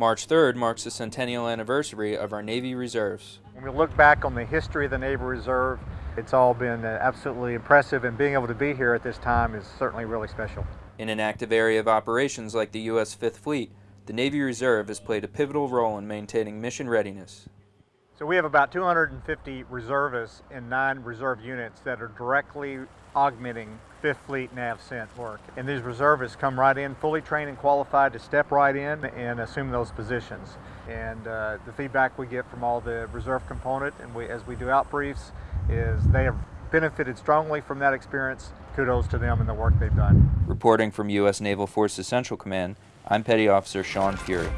March 3rd marks the centennial anniversary of our Navy Reserves. When we look back on the history of the Navy Reserve, it's all been uh, absolutely impressive and being able to be here at this time is certainly really special. In an active area of operations like the U.S. Fifth Fleet, the Navy Reserve has played a pivotal role in maintaining mission readiness. So we have about 250 reservists in nine reserve units that are directly augmenting Fifth Fleet NAVCENT work. And these reservists come right in, fully trained and qualified to step right in and assume those positions. And uh, the feedback we get from all the reserve component and we, as we do out briefs is they have benefited strongly from that experience. Kudos to them and the work they've done. Reporting from U.S. Naval Forces Central Command, I'm Petty Officer Sean Fury.